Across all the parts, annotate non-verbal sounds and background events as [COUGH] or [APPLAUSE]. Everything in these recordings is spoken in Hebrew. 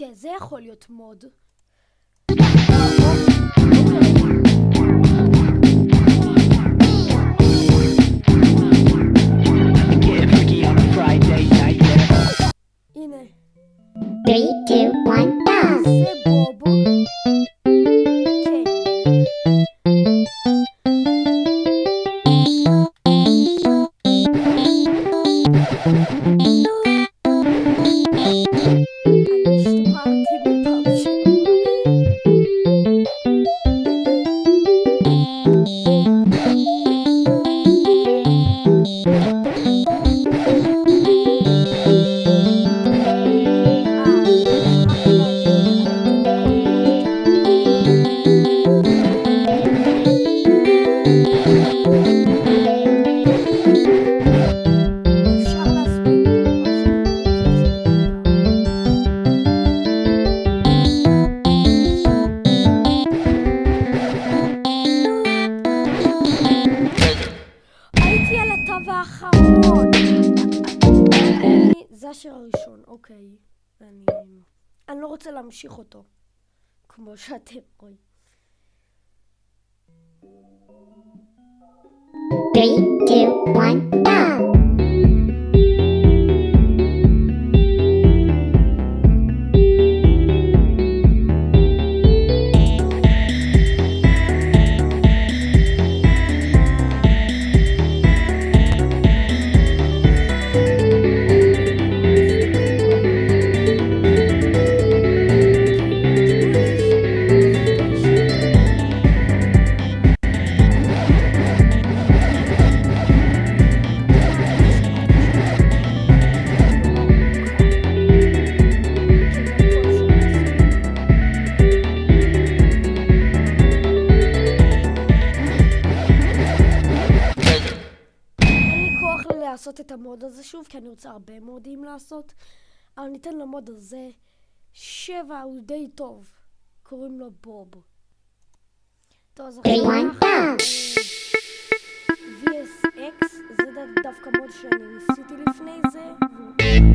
כן, זה יכול להיות מוד. אני לא רוצה להמשיך אותו, כמו שאתם רואים. Three, two, כוח [LAUGHS] לעשות את המוד הזה שוב, כי אני רוצה הרבה מודים לעשות, אבל ניתן למוד הזה שבע, הוא די טוב. קוראים לו בוב. טוב, אז עכשיו go! VSX, זה דווקא מוד שאני ניסיתי לפני זה.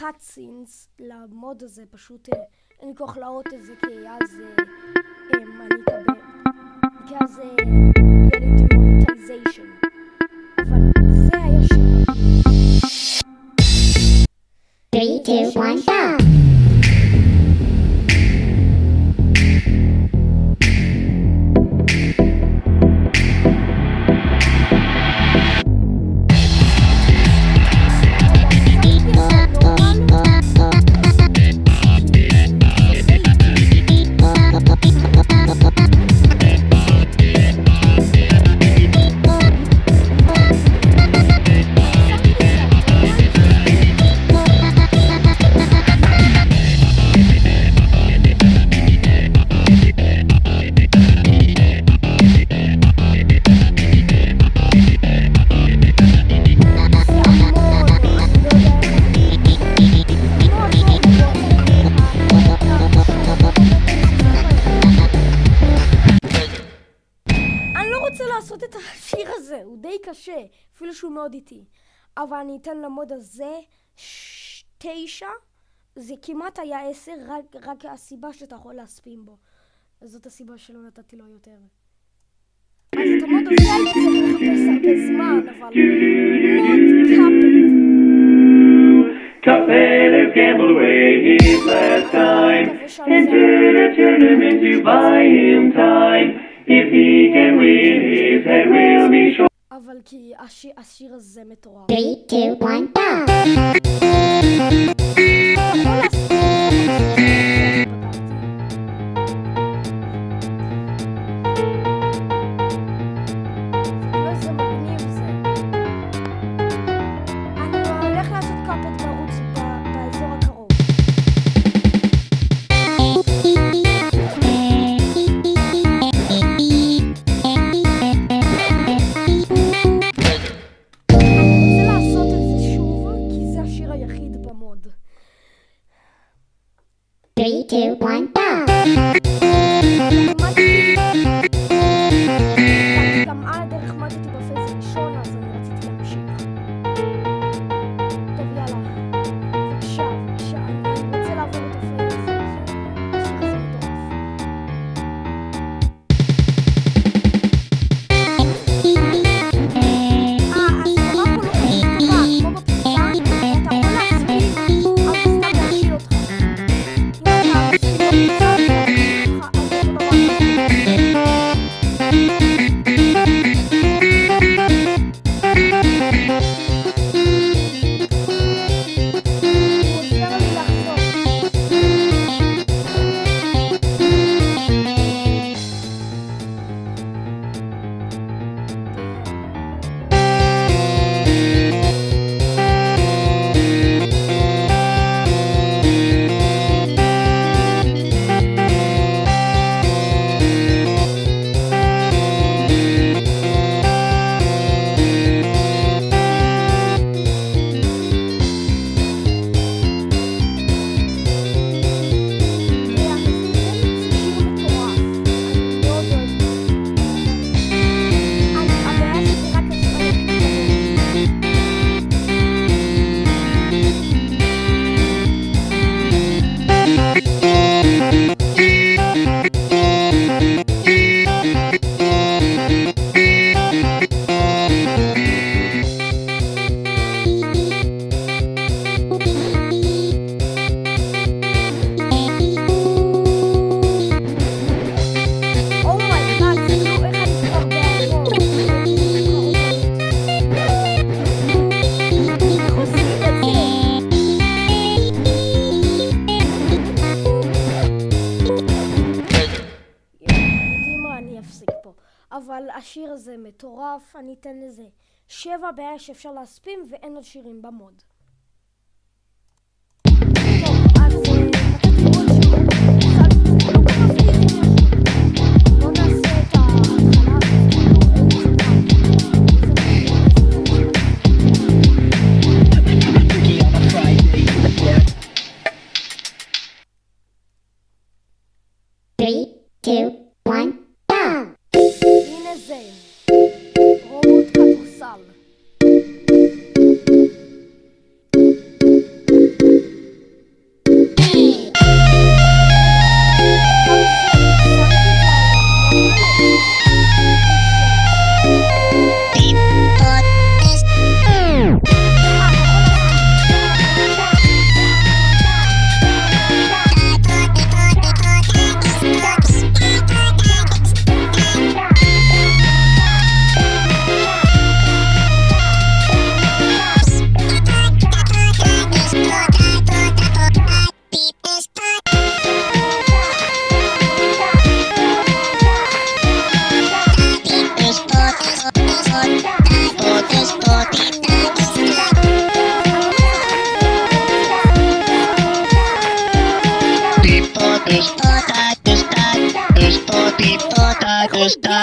Scenes למוד הזה, פשוט אה, אין לי כוח להראות את זה, כי אז אה, אה, אני אקבל, כי אז יהיה לי demonetization. אבל זה היה שיר. Three, two, one, go! קשה, אפילו שהוא מאוד איטי. אבל אני אתן למוד הזה תשע, זה כמעט היה עשר, רק, רק הסיבה שאתה יכול להספין בו. אז זאת הסיבה שלא נתתי לו יותר. אז את המוד הזה הייתי צריך לחפש הרבה זמן, אבל מוד קאפד. Cuphead has gambled away his last time, and turn a tournament to buy him time. If he can win, his head will be short. אבל כי השיר, השיר הזה מטורף. 3, 2, 1, go! אבל השיר הזה מטורף, אני אתן לזה שבע בעיה שאפשר להספים ואין עוד שירים במוד. טוב, אז fall. Está, está, στο τίποτα κοστά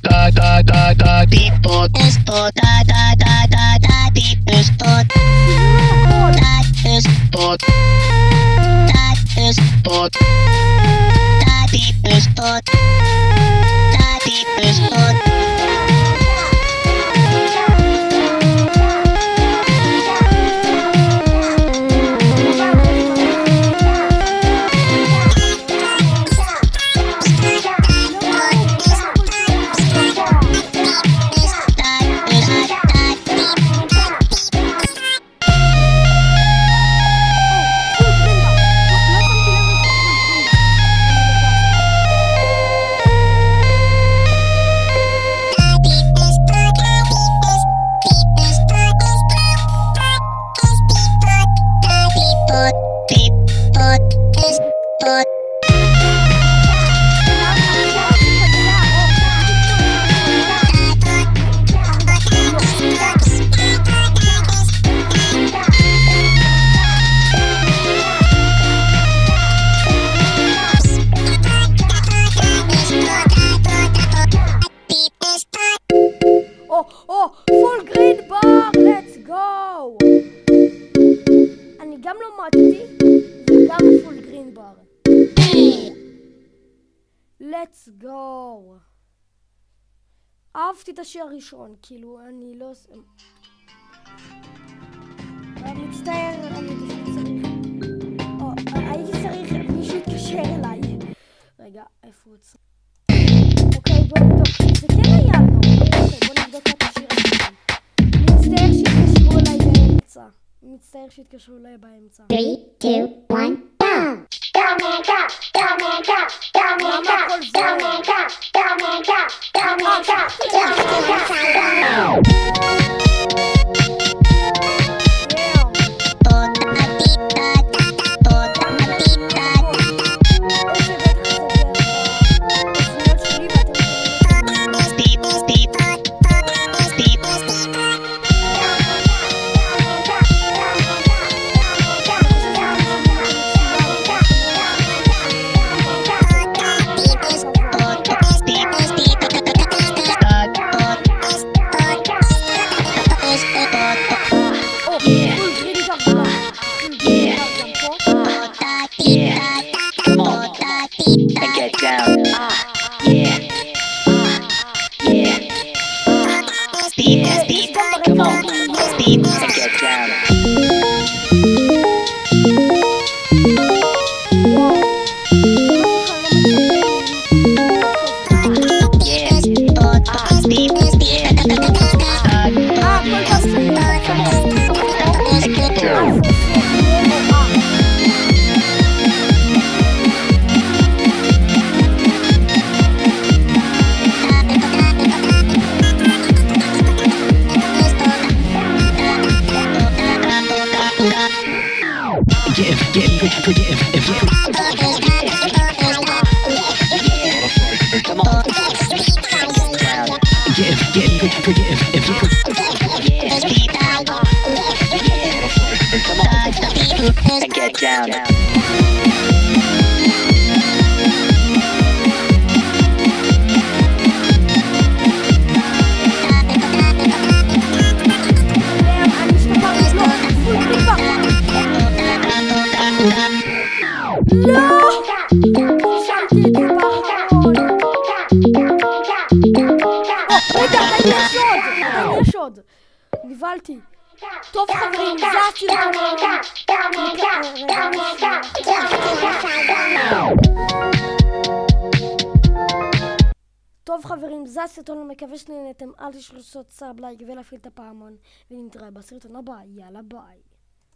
Τα τα τα τα τίποτα τα τα τα τα τα τίποτα τα στο Τα στο Τα τίποτα Τα τίποτα let's go! אהבתי את השיר הראשון, כאילו, אני לא... מצטער, צריך... או, הייתי צריך מישהו יתקשר אליי. רגע, איפה הוא אצלי? אוקיי, בוא נבדוק. זה כן היה לו. אוקיי, בוא נבדוק את השיר הזה. מצטער שהתקשרו אליי באמצע. מצטער שהתקשרו אליי באמצע. Three, two, one, go! Dominica, Dominica, Dominica, Dominica, Dominica. או, רגע, יש עוד. נבהלתי. טוב חברים, זה הסרטון. טוב חברים, זה הסרטון, מקווה שנהנתם, אל תשכחו לעשות sub לייק ולהפעיל את הפעמון, ונתראה בסרטון הבא, יאללה ביי.